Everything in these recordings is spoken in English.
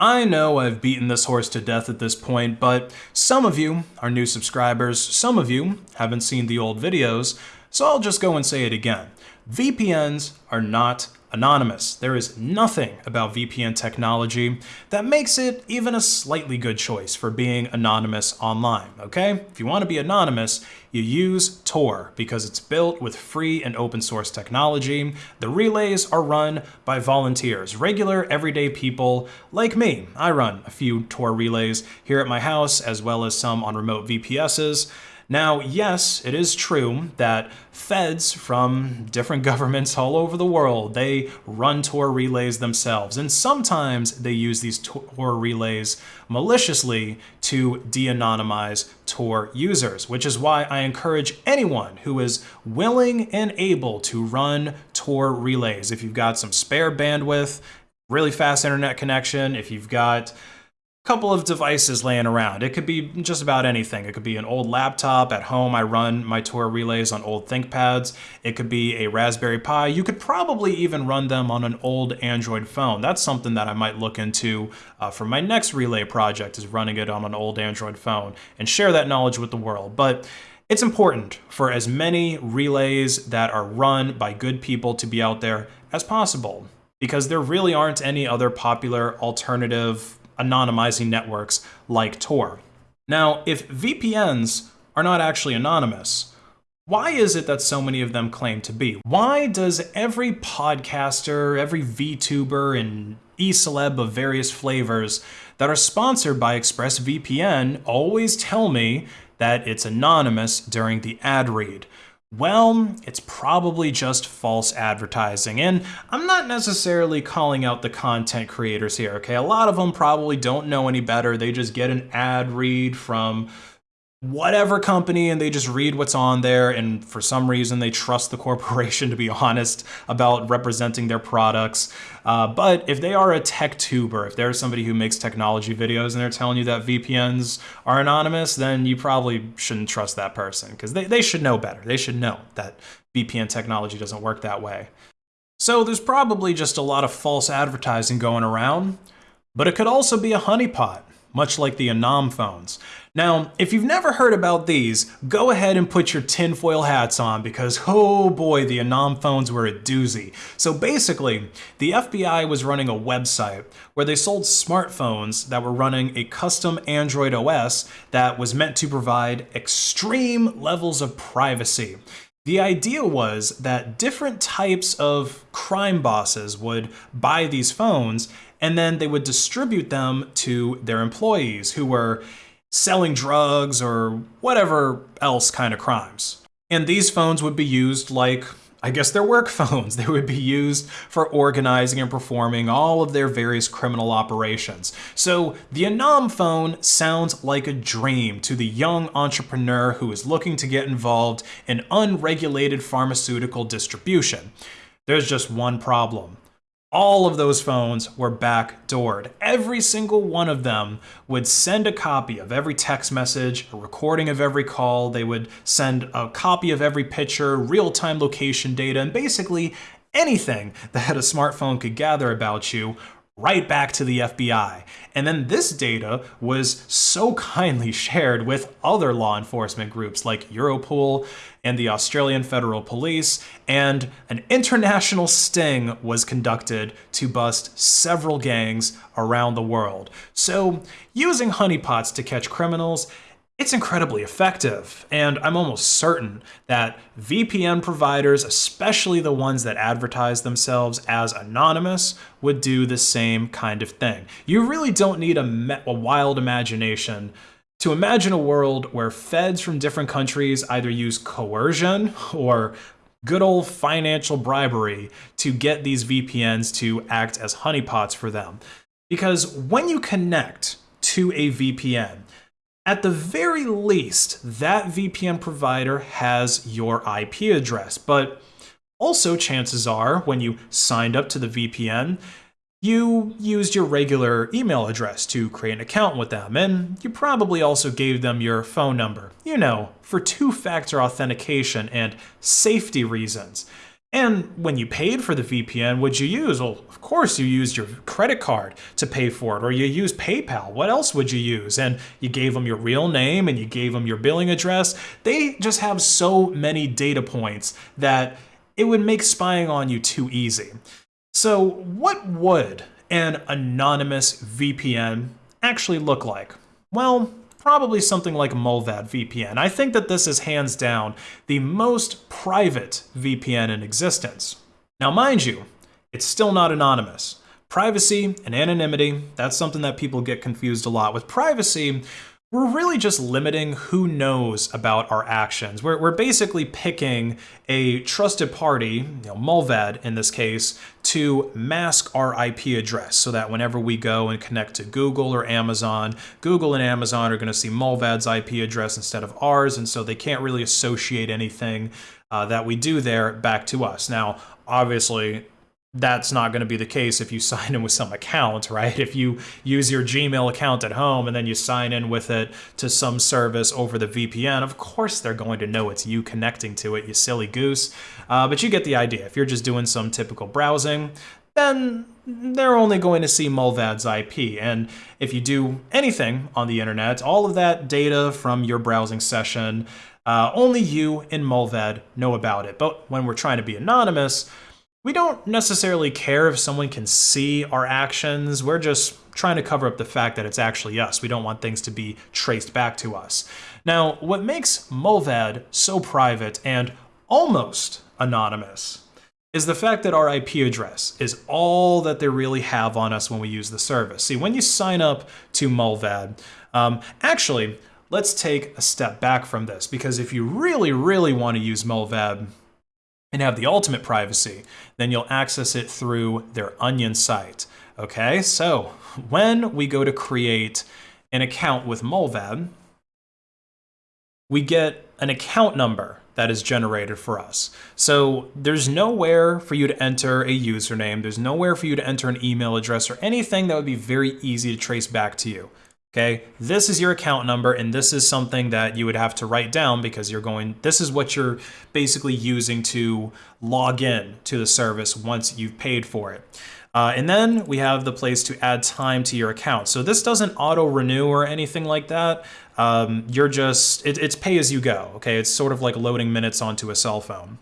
I know I've beaten this horse to death at this point, but some of you are new subscribers, some of you haven't seen the old videos, so I'll just go and say it again. VPNs are not anonymous. There is nothing about VPN technology that makes it even a slightly good choice for being anonymous online, okay? If you want to be anonymous, you use Tor because it's built with free and open source technology. The relays are run by volunteers, regular everyday people like me. I run a few Tor relays here at my house as well as some on remote VPSs. Now, yes, it is true that feds from different governments all over the world, they run Tor relays themselves, and sometimes they use these Tor relays maliciously to de-anonymize Tor users, which is why I encourage anyone who is willing and able to run Tor relays. If you've got some spare bandwidth, really fast internet connection, if you've got couple of devices laying around. It could be just about anything. It could be an old laptop at home. I run my Tor relays on old ThinkPads. It could be a Raspberry Pi. You could probably even run them on an old Android phone. That's something that I might look into uh, for my next relay project is running it on an old Android phone and share that knowledge with the world. But it's important for as many relays that are run by good people to be out there as possible because there really aren't any other popular alternative anonymizing networks like Tor. Now, if VPNs are not actually anonymous, why is it that so many of them claim to be? Why does every podcaster, every VTuber, and e-celeb of various flavors that are sponsored by ExpressVPN always tell me that it's anonymous during the ad read? Well, it's probably just false advertising. And I'm not necessarily calling out the content creators here, okay? A lot of them probably don't know any better. They just get an ad read from whatever company and they just read what's on there and for some reason they trust the corporation to be honest about representing their products. Uh, but if they are a tech tuber, if they're somebody who makes technology videos and they're telling you that VPNs are anonymous, then you probably shouldn't trust that person because they, they should know better. They should know that VPN technology doesn't work that way. So there's probably just a lot of false advertising going around, but it could also be a honeypot much like the Anom phones. Now, if you've never heard about these, go ahead and put your tinfoil hats on because, oh boy, the Anom phones were a doozy. So basically, the FBI was running a website where they sold smartphones that were running a custom Android OS that was meant to provide extreme levels of privacy. The idea was that different types of crime bosses would buy these phones and then they would distribute them to their employees who were selling drugs or whatever else kind of crimes. And these phones would be used like, I guess they're work phones. They would be used for organizing and performing all of their various criminal operations. So the Anom phone sounds like a dream to the young entrepreneur who is looking to get involved in unregulated pharmaceutical distribution. There's just one problem all of those phones were backdoored. Every single one of them would send a copy of every text message, a recording of every call. They would send a copy of every picture, real-time location data, and basically anything that a smartphone could gather about you right back to the FBI. And then this data was so kindly shared with other law enforcement groups like Europol and the Australian Federal Police, and an international sting was conducted to bust several gangs around the world. So using honeypots to catch criminals it's incredibly effective, and I'm almost certain that VPN providers, especially the ones that advertise themselves as anonymous, would do the same kind of thing. You really don't need a, a wild imagination to imagine a world where feds from different countries either use coercion or good old financial bribery to get these VPNs to act as honeypots for them. Because when you connect to a VPN, at the very least, that VPN provider has your IP address, but also chances are when you signed up to the VPN, you used your regular email address to create an account with them, and you probably also gave them your phone number, you know, for two-factor authentication and safety reasons. And when you paid for the VPN, what'd you use? Well, of course you used your credit card to pay for it, or you used PayPal. What else would you use? And you gave them your real name and you gave them your billing address. They just have so many data points that it would make spying on you too easy. So what would an anonymous VPN actually look like? Well, probably something like Mullvad VPN. I think that this is hands down the most private VPN in existence. Now mind you, it's still not anonymous. Privacy and anonymity, that's something that people get confused a lot. With privacy, we're really just limiting who knows about our actions. We're, we're basically picking a trusted party, you know, Mullvad in this case, to mask our IP address so that whenever we go and connect to Google or Amazon, Google and Amazon are going to see Mullvad's IP address instead of ours, and so they can't really associate anything uh, that we do there back to us. Now, obviously, that's not going to be the case if you sign in with some account, right? If you use your Gmail account at home and then you sign in with it to some service over the VPN, of course they're going to know it's you connecting to it, you silly goose. Uh, but you get the idea. If you're just doing some typical browsing, then they're only going to see Mullvad's IP. And if you do anything on the internet, all of that data from your browsing session, uh, only you and Mulvad know about it. But when we're trying to be anonymous, we don't necessarily care if someone can see our actions. We're just trying to cover up the fact that it's actually us. We don't want things to be traced back to us. Now, what makes Mullvad so private and almost anonymous is the fact that our IP address is all that they really have on us when we use the service. See, when you sign up to Mullvad, um, actually, let's take a step back from this because if you really, really want to use Mullvad, and have the ultimate privacy, then you'll access it through their Onion site. Okay, so when we go to create an account with Mullvad, we get an account number that is generated for us. So there's nowhere for you to enter a username, there's nowhere for you to enter an email address or anything that would be very easy to trace back to you. Okay, this is your account number and this is something that you would have to write down because you're going, this is what you're basically using to log in to the service once you've paid for it. Uh, and then we have the place to add time to your account. So this doesn't auto renew or anything like that. Um, you're just, it, it's pay as you go. Okay, it's sort of like loading minutes onto a cell phone.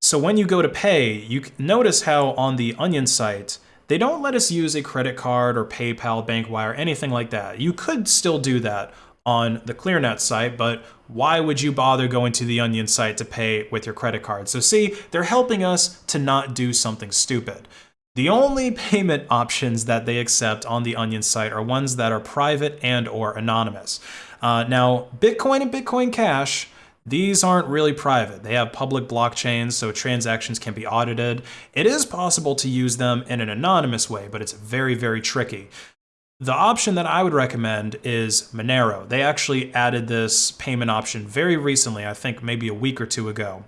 So when you go to pay, you notice how on the Onion site, they don't let us use a credit card or PayPal, BankWire, anything like that. You could still do that on the ClearNet site, but why would you bother going to the Onion site to pay with your credit card? So see, they're helping us to not do something stupid. The only payment options that they accept on the Onion site are ones that are private and or anonymous. Uh, now, Bitcoin and Bitcoin Cash these aren't really private. They have public blockchains, so transactions can be audited. It is possible to use them in an anonymous way, but it's very, very tricky. The option that I would recommend is Monero. They actually added this payment option very recently, I think maybe a week or two ago.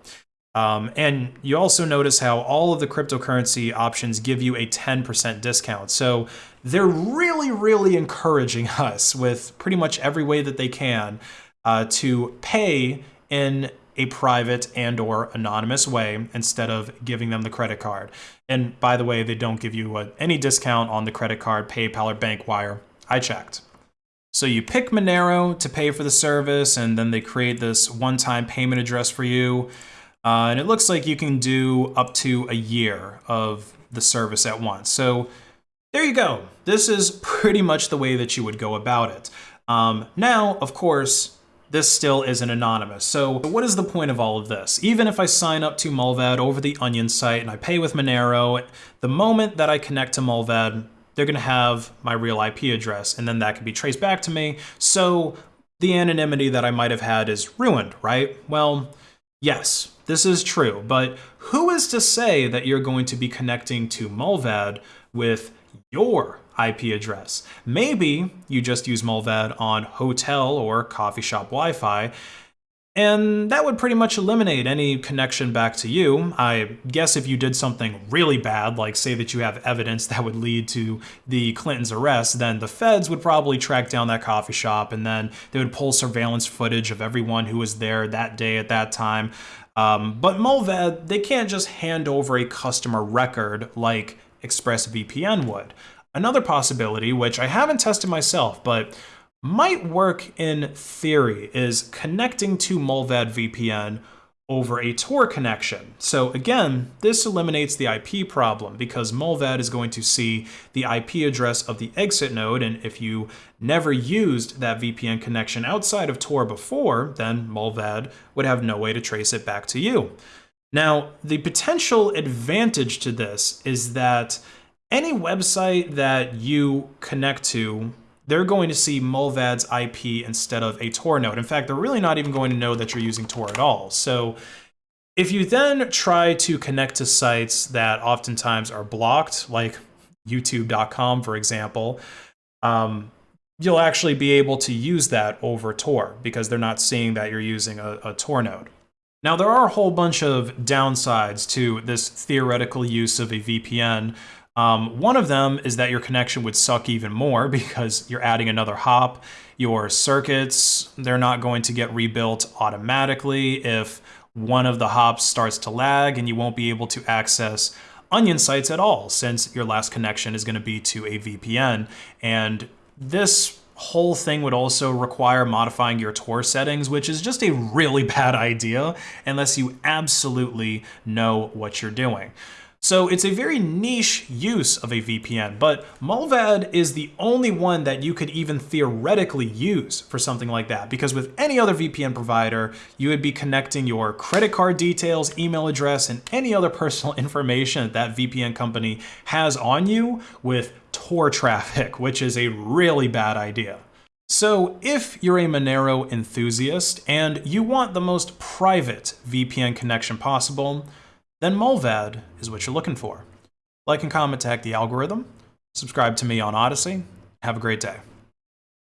Um, and you also notice how all of the cryptocurrency options give you a 10% discount. So they're really, really encouraging us with pretty much every way that they can uh, to pay in a private and or anonymous way instead of giving them the credit card. And by the way, they don't give you a, any discount on the credit card, PayPal, or BankWire. I checked. So you pick Monero to pay for the service, and then they create this one-time payment address for you. Uh, and it looks like you can do up to a year of the service at once. So there you go. This is pretty much the way that you would go about it. Um, now, of course, this still isn't anonymous. So what is the point of all of this? Even if I sign up to Mullvad over the Onion site and I pay with Monero, the moment that I connect to Mullvad, they're gonna have my real IP address and then that can be traced back to me. So the anonymity that I might have had is ruined, right? Well, yes, this is true, but who is to say that you're going to be connecting to Mullvad with your IP address. Maybe you just use Mullvad on hotel or coffee shop Wi-Fi, and that would pretty much eliminate any connection back to you. I guess if you did something really bad, like say that you have evidence that would lead to the Clintons' arrest, then the feds would probably track down that coffee shop and then they would pull surveillance footage of everyone who was there that day at that time. Um, but Mullvad, they can't just hand over a customer record like ExpressVPN would. Another possibility, which I haven't tested myself, but might work in theory, is connecting to Mullvad VPN over a Tor connection. So again, this eliminates the IP problem because Mullvad is going to see the IP address of the exit node, and if you never used that VPN connection outside of Tor before, then Mullvad would have no way to trace it back to you. Now, the potential advantage to this is that any website that you connect to they're going to see Mullvad's IP instead of a Tor node. In fact, they're really not even going to know that you're using Tor at all. So if you then try to connect to sites that oftentimes are blocked, like youtube.com, for example, um, you'll actually be able to use that over Tor because they're not seeing that you're using a, a Tor node. Now, there are a whole bunch of downsides to this theoretical use of a VPN. Um, one of them is that your connection would suck even more because you're adding another hop. Your circuits, they're not going to get rebuilt automatically if one of the hops starts to lag and you won't be able to access onion sites at all since your last connection is going to be to a VPN. And this whole thing would also require modifying your Tor settings, which is just a really bad idea unless you absolutely know what you're doing. So it's a very niche use of a VPN, but Mullvad is the only one that you could even theoretically use for something like that, because with any other VPN provider, you would be connecting your credit card details, email address, and any other personal information that that VPN company has on you with Tor traffic, which is a really bad idea. So if you're a Monero enthusiast and you want the most private VPN connection possible, then Mullvad is what you're looking for. Like and comment to hack the algorithm, subscribe to me on Odysee. have a great day.